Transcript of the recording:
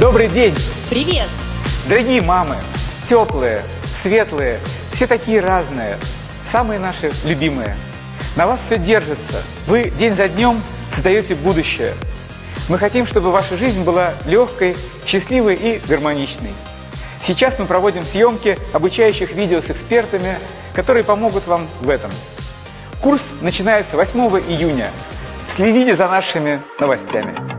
Добрый день, Привет! дорогие мамы, теплые, светлые, все такие разные, самые наши любимые. На вас все держится, вы день за днем создаете будущее. Мы хотим, чтобы ваша жизнь была легкой, счастливой и гармоничной. Сейчас мы проводим съемки обучающих видео с экспертами, которые помогут вам в этом. Курс начинается 8 июня. Следите за нашими новостями.